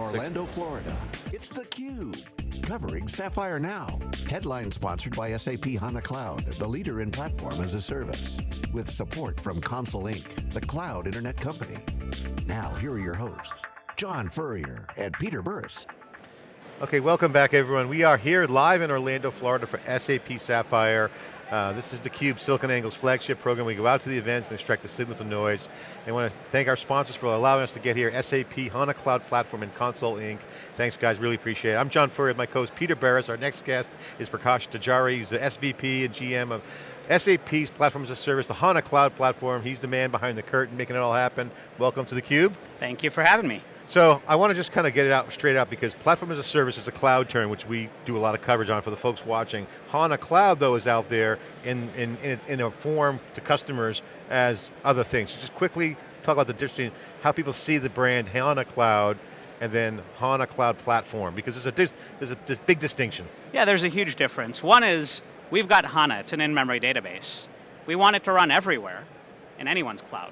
Orlando, Florida, it's theCUBE, covering Sapphire Now. Headline sponsored by SAP HANA Cloud, the leader in platform as a service. With support from Console Inc., the cloud internet company. Now, here are your hosts, John Furrier and Peter Burris. Okay, welcome back everyone. We are here live in Orlando, Florida for SAP Sapphire. Uh, this is theCUBE, SiliconANGLE's flagship program. We go out to the events and extract the signal from noise. I want to thank our sponsors for allowing us to get here, SAP, HANA Cloud Platform, and Console Inc. Thanks guys, really appreciate it. I'm John Furrier, my co-host Peter Burris. Our next guest is Prakash Darji, He's the SVP and GM of SAP's Platform as a Service, the HANA Cloud Platform. He's the man behind the curtain, making it all happen. Welcome to theCUBE. Thank you for having me. So I want to just kind of get it out straight out because platform as a service is a cloud term which we do a lot of coverage on for the folks watching. HANA Cloud though is out there in, in, in, a form to customers as other things. So just quickly talk about the difference between how people see the brand HANA Cloud and then HANA Cloud Platform because there's a, there's a big distinction. Yeah, there's a huge difference. One is, we've got HANA, it's an in-memory database. We want it to run everywhere in anyone's cloud.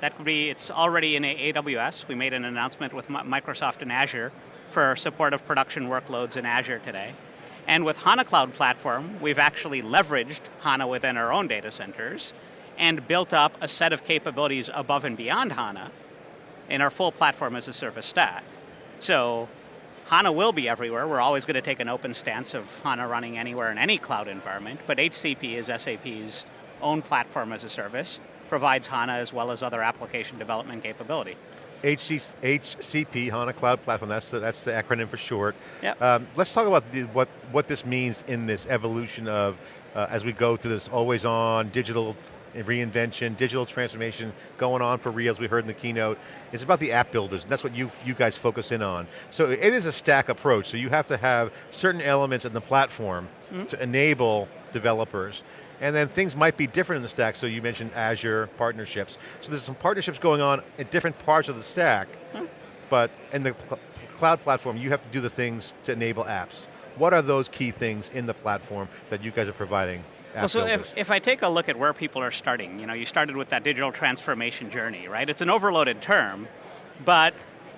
That could be, it's already in AWS. We made an announcement with Microsoft and Azure for support of production workloads in Azure today. And with HANA Cloud Platform, we've actually leveraged HANA within our own data centers and built up a set of capabilities above and beyond HANA in our full platform as a service stack. So HANA will be everywhere. We're always going to take an open stance of HANA running anywhere in any cloud environment, but HCP is SAP's own platform as a service, provides HANA as well as other application development capability. HC, HCP, HANA Cloud Platform, that's the, that's the acronym for short. Yep. Um, let's talk about the, what, what this means in this evolution of, uh, as we go to this always on digital reinvention, digital transformation going on for real, as we heard in the keynote. It's about the app builders, and that's what you, you guys focus in on. So it is a stack approach, so you have to have certain elements in the platform mm -hmm. to enable developers. And then things might be different in the stack, so you mentioned Azure partnerships. So there's some partnerships going on in different parts of the stack, hmm. but in the cloud platform, you have to do the things to enable apps. What are those key things in the platform that you guys are providing? Well, so if, if I take a look at where people are starting, you know, you started with that digital transformation journey, right? It's an overloaded term, but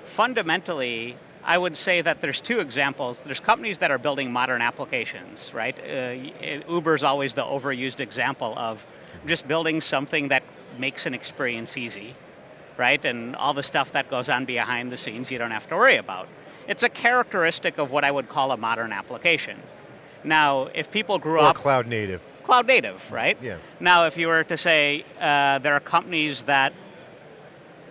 fundamentally, I would say that there's two examples. There's companies that are building modern applications, right? Uh, Uber's always the overused example of just building something that makes an experience easy, right? And all the stuff that goes on behind the scenes you don't have to worry about. It's a characteristic of what I would call a modern application. Now, if people grew or up- cloud native. Cloud native, right? Yeah. Now, if you were to say uh, there are companies that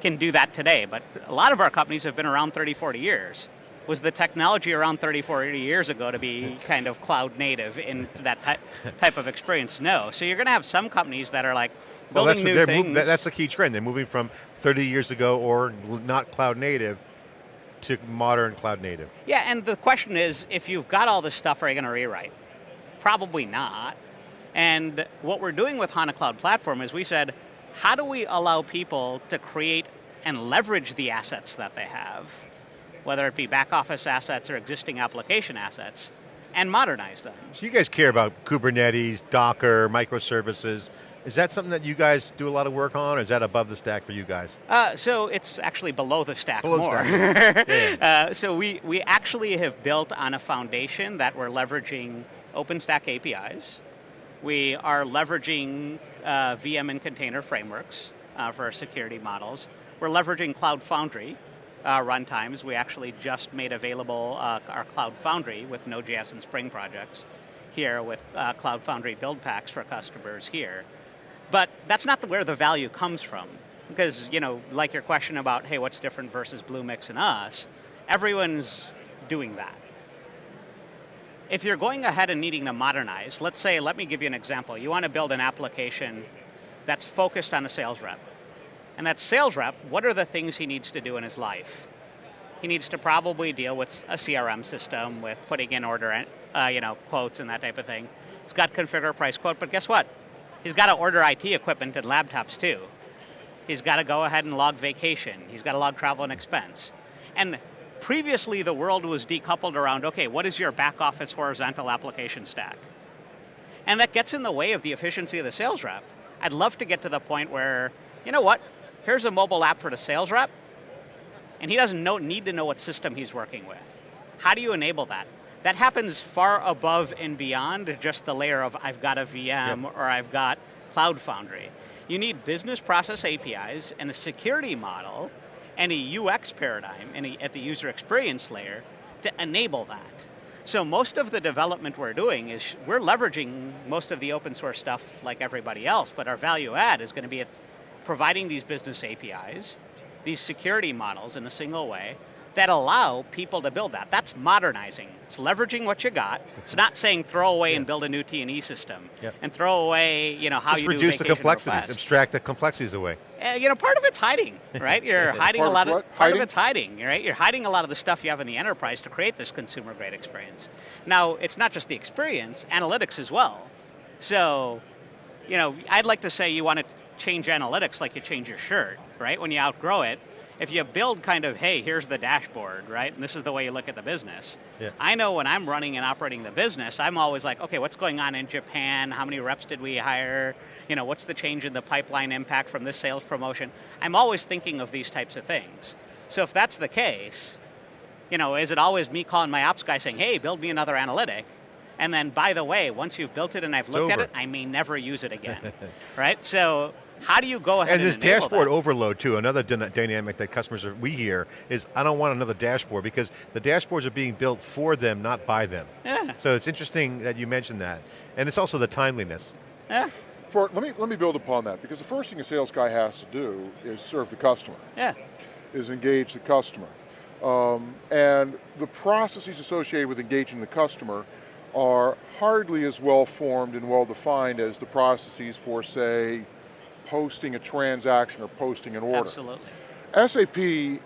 can do that today, but a lot of our companies have been around 30, 40 years. Was the technology around 30, 40 years ago to be kind of cloud native in that type, type of experience? No. So you're going to have some companies that are like building well, new things. that's the key trend. They're moving from 30 years ago or not cloud native to modern cloud native. Yeah, and the question is, if you've got all this stuff, are you going to rewrite? Probably not. And what we're doing with HANA Cloud Platform is we said, how do we allow people to create and leverage the assets that they have, whether it be back office assets or existing application assets, and modernize them. So you guys care about Kubernetes, Docker, microservices. Is that something that you guys do a lot of work on, or is that above the stack for you guys? Uh, so it's actually below the stack below more. Stack. yeah. uh, so we, we actually have built on a foundation that we're leveraging OpenStack APIs, we are leveraging uh, VM and container frameworks uh, for our security models. We're leveraging Cloud Foundry uh, runtimes. We actually just made available uh, our Cloud Foundry with Node.js and Spring projects here with uh, Cloud Foundry build packs for customers here. But that's not the, where the value comes from. Because, you know, like your question about, hey, what's different versus Bluemix and us, everyone's doing that if you're going ahead and needing to modernize, let's say, let me give you an example. You want to build an application that's focused on a sales rep. And that sales rep, what are the things he needs to do in his life? He needs to probably deal with a CRM system, with putting in order uh, you know, quotes and that type of thing. He's got configure price quote, but guess what? He's got to order IT equipment and laptops too. He's got to go ahead and log vacation. He's got to log travel and expense. And previously the world was decoupled around, okay, what is your back office horizontal application stack? And that gets in the way of the efficiency of the sales rep. I'd love to get to the point where, you know what, here's a mobile app for the sales rep, and he doesn't know, need to know what system he's working with. How do you enable that? That happens far above and beyond just the layer of I've got a VM yep. or I've got Cloud Foundry. You need business process APIs and a security model and a UX paradigm and a, at the user experience layer to enable that. So most of the development we're doing is, we're leveraging most of the open source stuff like everybody else, but our value add is going to be at providing these business APIs, these security models in a single way, that allow people to build that. That's modernizing. It's leveraging what you got. It's not saying throw away yeah. and build a new T&E system. Yep. And throw away, you know, how Just you reduce do the complexities, requests. abstract the complexities away. Uh, you know, part of it's hiding, right? You're hiding a lot of, part hiding? of it's hiding, right? You're hiding a lot of the stuff you have in the enterprise to create this consumer grade experience. Now, it's not just the experience, analytics as well. So, you know, I'd like to say you want to change analytics like you change your shirt, right? When you outgrow it, if you build kind of, hey, here's the dashboard, right, and this is the way you look at the business, yeah. I know when I'm running and operating the business, I'm always like, okay, what's going on in Japan? How many reps did we hire? You know, what's the change in the pipeline impact from this sales promotion? I'm always thinking of these types of things. So if that's the case, you know, is it always me calling my ops guy saying, hey, build me another analytic? And then, by the way, once you've built it and I've looked at it, I may never use it again, right? So how do you go ahead and, and this dashboard that? overload too, another dynamic that customers are, we hear is, I don't want another dashboard because the dashboards are being built for them, not by them. Yeah. So it's interesting that you mentioned that. And it's also the timeliness. Yeah. For, let, me, let me build upon that because the first thing a sales guy has to do is serve the customer. Yeah. Is engage the customer. Um, and the processes associated with engaging the customer are hardly as well formed and well defined as the processes for say, posting a transaction or posting an order. Absolutely. SAP, in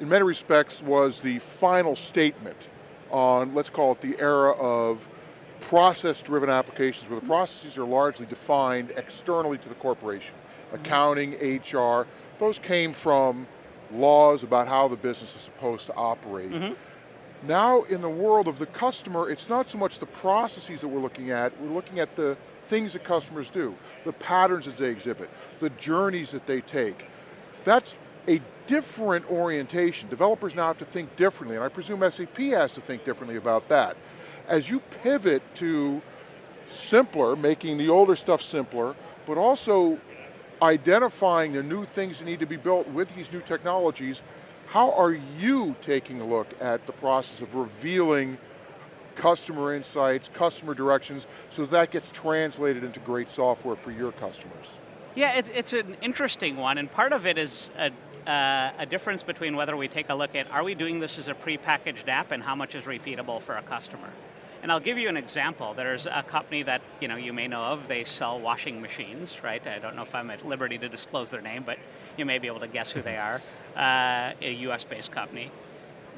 many respects, was the final statement on, let's call it the era of process-driven applications where the processes are largely defined externally to the corporation. Mm-hmm. Accounting, HR, those came from laws about how the business is supposed to operate. Mm -hmm. Now in the world of the customer, it's not so much the processes that we're looking at, we're looking at the things that customers do, the patterns that they exhibit, the journeys that they take. That's a different orientation. Developers now have to think differently, and I presume SAP has to think differently about that. As you pivot to simpler, making the older stuff simpler, but also identifying the new things that need to be built with these new technologies, how are you taking a look at the process of revealing customer insights, customer directions, so that gets translated into great software for your customers. Yeah, it, it's an interesting one, and part of it is a, uh, a difference between whether we take a look at, are we doing this as a pre-packaged app and how much is repeatable for a customer? And I'll give you an example. There's a company that you know you may know of. They sell washing machines, right? I don't know if I'm at liberty to disclose their name, but you may be able to guess who they are. Uh, a US-based company.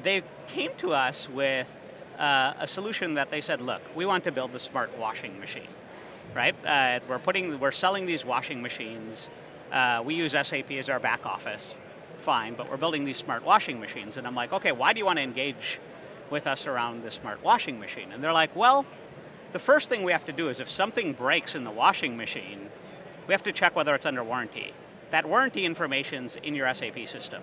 They came to us with uh, a solution that they said, look, we want to build the smart washing machine, right? Uh, we're putting, we're selling these washing machines. Uh, we use SAP as our back office, fine, but we're building these smart washing machines. And I'm like, okay, why do you want to engage with us around the smart washing machine? And they're like, well, the first thing we have to do is if something breaks in the washing machine, we have to check whether it's under warranty. That warranty information's in your SAP system.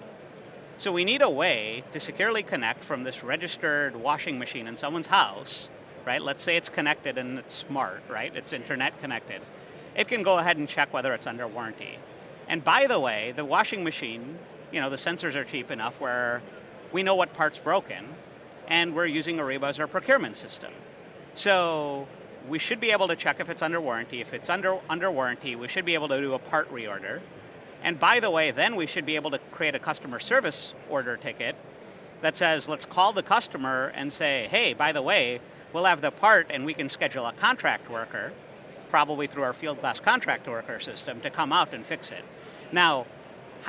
So we need a way to securely connect from this registered washing machine in someone's house, right? Let's say it's connected and it's smart, right? It's internet connected. It can go ahead and check whether it's under warranty. And by the way, the washing machine, you know, the sensors are cheap enough where we know what part's broken, and we're using Ariba as our procurement system. So we should be able to check if it's under warranty. If it's under, under warranty, we should be able to do a part reorder. And by the way, then we should be able to create a customer service order ticket that says, let's call the customer and say, hey, by the way, we'll have the part and we can schedule a contract worker, probably through our Fieldglass contract worker system, to come out and fix it. Now,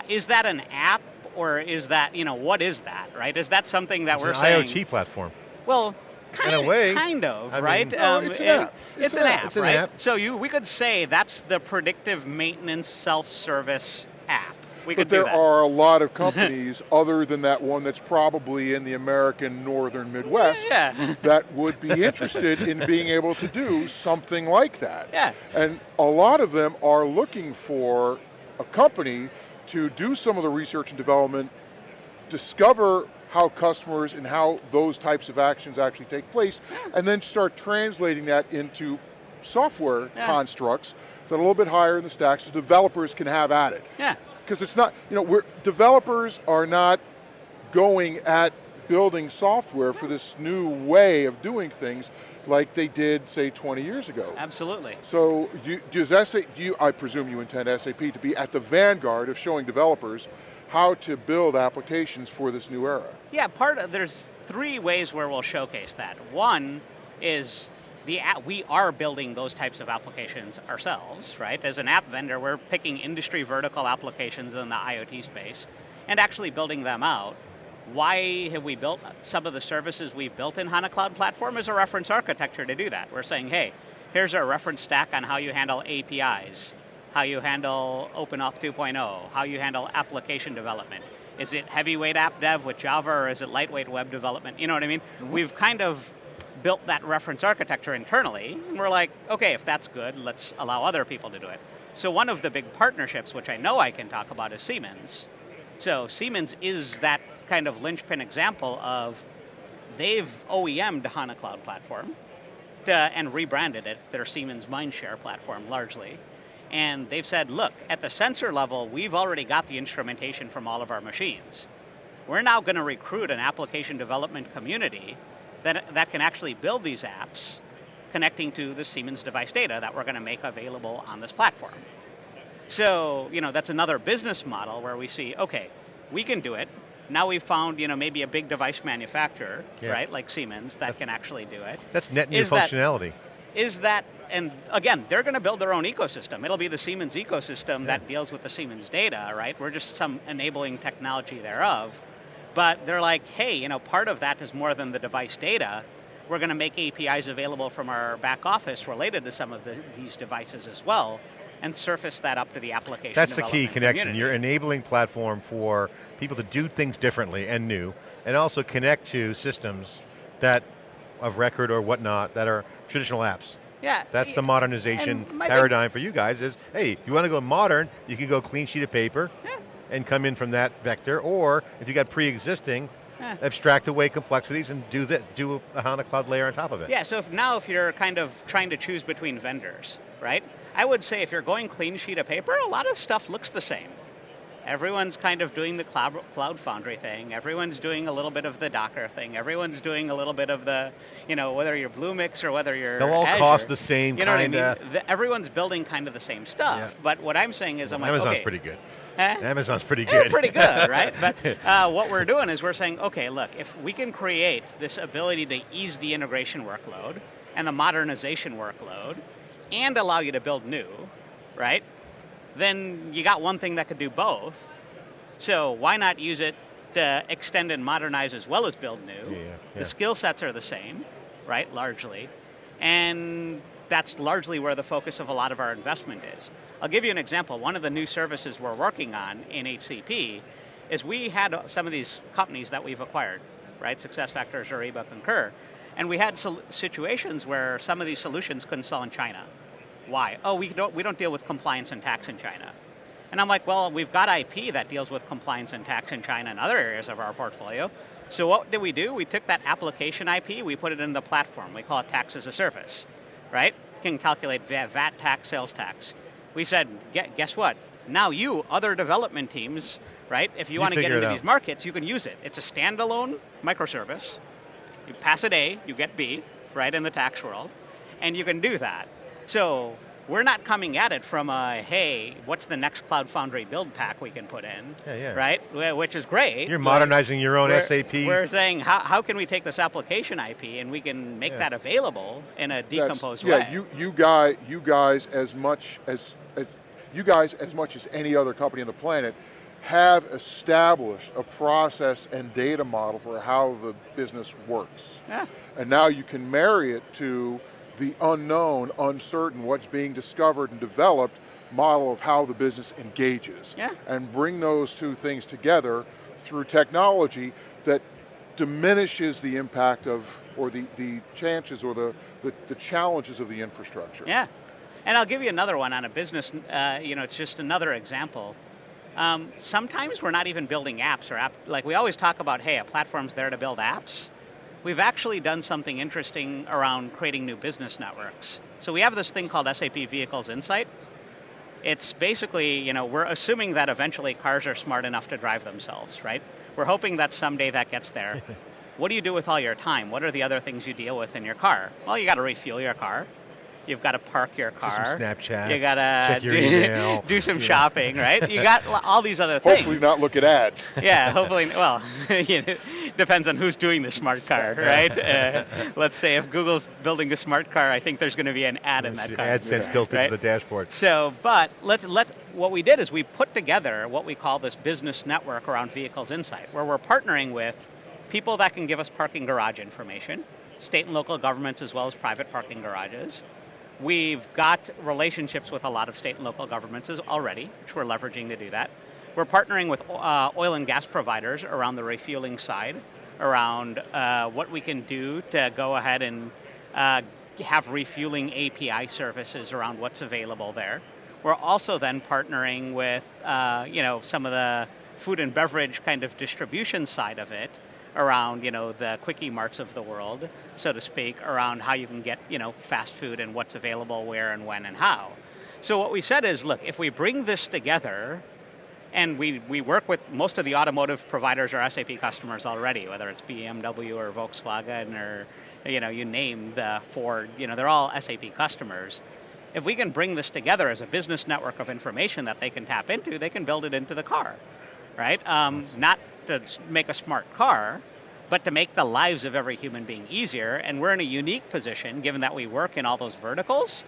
is that an app or is that, you know, what is that, right? Is that something that it's we're an saying? IoT platform. Well, Kind in a way. Kind of, I right? Mean, um, it's, an app. It's, it's, an, app, it's an right? app. So you, we could say that's the predictive maintenance self-service app. We but there are a lot of companies other than that one that's probably in the American northern Midwest yeah. that would be interested in being able to do something like that. Yeah. And a lot of them are looking for a company to do some of the research and development discover how customers and how those types of actions actually take place, and then start translating that into software Yeah. constructs that are a little bit higher in the stack so developers can have at it. Yeah. Because it's not, you know, we're, developers are not going at building software for this new way of doing things like they did, say, 20 years ago. Absolutely. So you, does SA, do you, I presume you intend SAP to be at the vanguard of showing developers how to build applications for this new era? Yeah, part of, there's three ways where we'll showcase that. One is the app, we are building those types of applications ourselves, right? As an app vendor, we're picking industry vertical applications in the IoT space and actually building them out. Why have we built some of the services we've built in HANA Cloud Platform as a reference architecture to do that. We're saying, hey, here's our reference stack on how you handle APIs, how you handle OpenAuth 2.0, how you handle application development. Is it heavyweight app dev with Java or is it lightweight web development? You know what I mean? Mm-hmm. We've kind of built that reference architecture internally, and we're like, okay, if that's good, let's allow other people to do it. So one of the big partnerships, which I know I can talk about, is Siemens. So Siemens is that kind of linchpin example of they've OEM'd HANA Cloud Platform to, and rebranded it their Siemens MindSphere platform largely. And they've said, look, at the sensor level, we've already got the instrumentation from all of our machines. We're now going to recruit an application development community that, that can actually build these apps connecting to the Siemens device data that we're going to make available on this platform. So, you know, that's another business model where we see, okay, we can do it. Now we've found, you know, maybe a big device manufacturer, Yeah. right, like Siemens, that can actually do it. That's net new Is functionality. Is that, and again, they're going to build their own ecosystem. It'll be the Siemens ecosystem that deals with the Siemens data, right? We're just some enabling technology thereof. But they're like, hey, you know, part of that is more than the device data. We're going to make APIs available from our back office related to some of the, these devices as well, and surface that up to the application That's the key connection. community. You're enabling platform for people to do things differently and new, and also connect to systems that, of record or whatnot, that are traditional apps. Yeah, That's the modernization and my big- paradigm for you guys is, hey, you want to go modern, you can go clean sheet of paper Yeah. and come in from that vector, or if you got pre-existing, Yeah. abstract away complexities and do that, do a HANA cloud layer on top of it. Yeah, so if now if you're kind of trying to choose between vendors, right? I would say if you're going clean sheet of paper, a lot of stuff looks the same. Everyone's kind of doing the cloud, cloud foundry thing. Everyone's doing a little bit of the Docker thing. Everyone's doing a little bit of the, you know, whether you're Bluemix or whether you're They'll all Azure, cost the same You know kinda- what I mean? The- everyone's building kind of the same stuff. Yeah. But what I'm saying is, I'm like, Amazon's okay, pretty good. eh? Amazon's pretty Yeah, good. pretty good, right? But uh, what we're doing is we're saying, okay, look, if we can create this ability to ease the integration workload and the modernization workload and allow you to build new, right? Then you got one thing that could do both. So why not use it to extend and modernize as well as build new? Yeah, yeah. The skill sets are the same, right, largely. And that's largely where the focus of a lot of our investment is. I'll give you an example. One of the new services we're working on in HCP is we had some of these companies that we've acquired, right? SuccessFactors, Ariba, Concur. And we had situations where some of these solutions couldn't sell in China. Why? Oh, we don't, we don't deal with compliance and tax in China. And I'm like, well, we've got IP that deals with compliance and tax in China and other areas of our portfolio. So what did we do? We took that application IP, we put it in the platform. We call it tax as a service, right? You Can calculate VAT tax, sales tax. We said, guess what? Now you, other development teams, right? If you, You want to get into these markets, you can use it. It's a standalone microservice. You pass it A, you get B, right, in the tax world, and you can do that. So we're not coming at it from a, hey, what's the next Cloud Foundry build pack we can put in, Yeah, yeah. right, which is great. You're modernizing your own we're, SAP. We're saying, how, how can we take this application IP and we can make Yeah. that available in a That's- decomposed yeah, way? you you guys you guys as much as, as you guys as much as any other company on the planet have established a process and data model for how the business works. yeah. And now you can marry it to the unknown, uncertain, what's being discovered and developed model of how the business engages. Yeah. And bring those two things together through technology that diminishes the impact of, or the, the chances or the, the, the challenges of the infrastructure. Yeah, and I'll give you another one on a business. Uh, you know, it's just another example. Um, sometimes we're not even building apps or app, like we always talk about, hey, a platform's there to build apps. We've actually done something interesting around creating new business networks. So we have this thing called SAP Vehicles Insight. It's basically, you know, we're assuming that eventually cars are smart enough to drive themselves, right? We're hoping that someday that gets there. what do you do with all your time? What are the other things you deal with in your car? Well, you got to refuel your car. You've got to park your car. Do some Snapchat. You got to do, do, some yeah. shopping, right? You got all these other things. Hopefully not look at ads. yeah, hopefully, well, you know, depends on who's doing the smart car, right? Uh, let's say if Google's building a smart car, I think there's going to be an ad in that car. AdSense built into the dashboard. So, but let's, let's, what we did is we put together what we call this business network around Vehicles Insight, where we're partnering with people that can give us parking garage information, state and local governments as well as private parking garages, We've got relationships with a lot of state and local governments already, which we're leveraging to do that. We're partnering with uh, oil and gas providers around the refueling side, around uh, what we can do to go ahead and uh, have refueling API services around what's available there. We're also then partnering with uh, you know, some of the food and beverage kind of distribution side of it around you know the quickie marts of the world, so to speak, around how you can get you know fast food and what's available where and when and how. So what we said is, look, if we bring this together, and we, we work with most of the automotive providers or SAP customers already, whether it's BMW or Volkswagen or you know you name the Ford, you know they're all SAP customers. If we can bring this together as a business network of information that they can tap into, they can build it into the car, right? Um, not to make a smart car, but to make the lives of every human being easier. And we're in a unique position, given that we work in all those verticals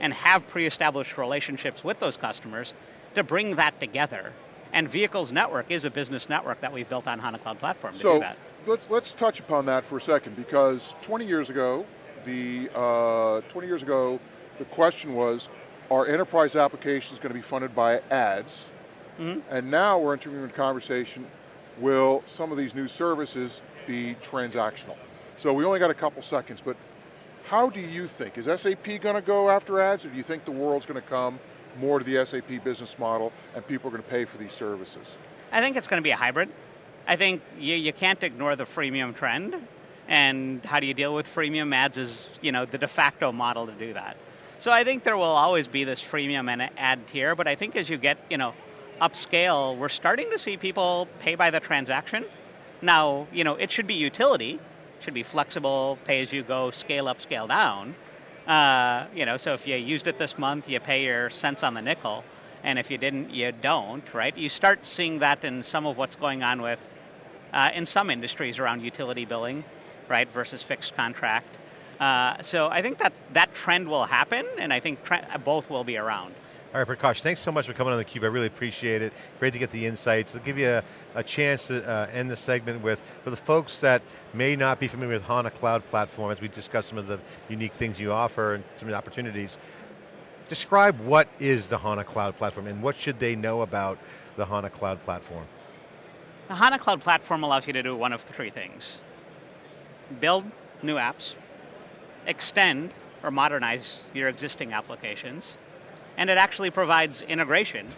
and have pre-established relationships with those customers, to bring that together. And Vehicles Network is a business network that we've built on HANA Cloud Platform to so do that. Let's, let's touch upon that for a second, because 20 years ago, the uh, 20 years ago, the question was, are enterprise applications going to be funded by ads? Mm -hmm. And now we're entering a conversation, will some of these new services be transactional? So we only got a couple seconds, but how do you think, is SAP going to go after ads, or do you think the world's going to come more to the SAP business model and people are going to pay for these services? I think it's going to be a hybrid. I think you, you can't ignore the freemium trend, and how do you deal with freemium ads is you know, the de facto model to do that. So I think there will always be this freemium and ad tier, but I think as you get you know, upscale, we're starting to see people pay by the transaction. Now, you know, it should be utility, should be flexible, pay as you go, scale up, scale down. Uh, you know, so if you used it this month, you pay your cents on the nickel, and if you didn't, you don't, right? You start seeing that in some of what's going on with, uh, in some industries around utility billing, right, versus fixed contract. Uh, so I think that that trend will happen, and I think both will be around. All right, Prakash, thanks so much for coming on theCUBE. I really appreciate it. Great to get the insights. I'll give you a, a chance to uh, end the segment with, for the folks that may not be familiar with HANA Cloud Platform, as we discuss some of the unique things you offer and some of the opportunities, describe what is the HANA Cloud Platform and what should they know about the HANA Cloud Platform? The HANA Cloud Platform allows you to do one of three things. Build new apps, extend or modernize your existing applications, and it actually provides integration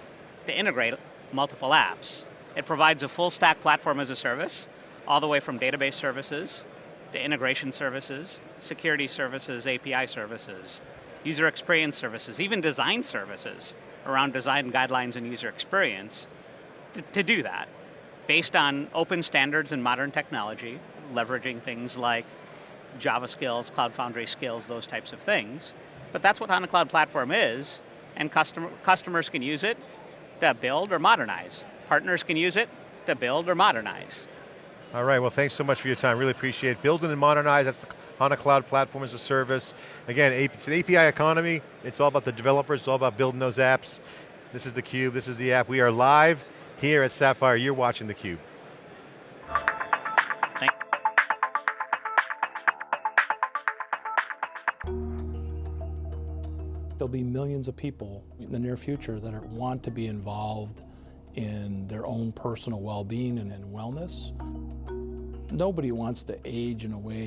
to integrate multiple apps. It provides a full stack platform as a service, all the way from database services, to integration services, security services, API services, user experience services, even design services around design guidelines and user experience to, to do that. Based on open standards and modern technology, leveraging things like Java skills, Cloud Foundry skills, those types of things. But that's what HANA Cloud Platform is, and customer, customers can use it to build or modernize. Partners can use it to build or modernize. All right, well thanks so much for your time, really appreciate it. And modernize, that's the HANA Cloud Platform as a Service. Again, it's an API economy, it's all about the developers, it's all about building those apps. This is theCUBE, this is the app. We are live here at Sapphire, you're watching theCUBE. Be millions of people in the near future that are, want to be involved in their own personal well-being and in wellness. Nobody wants to age in a way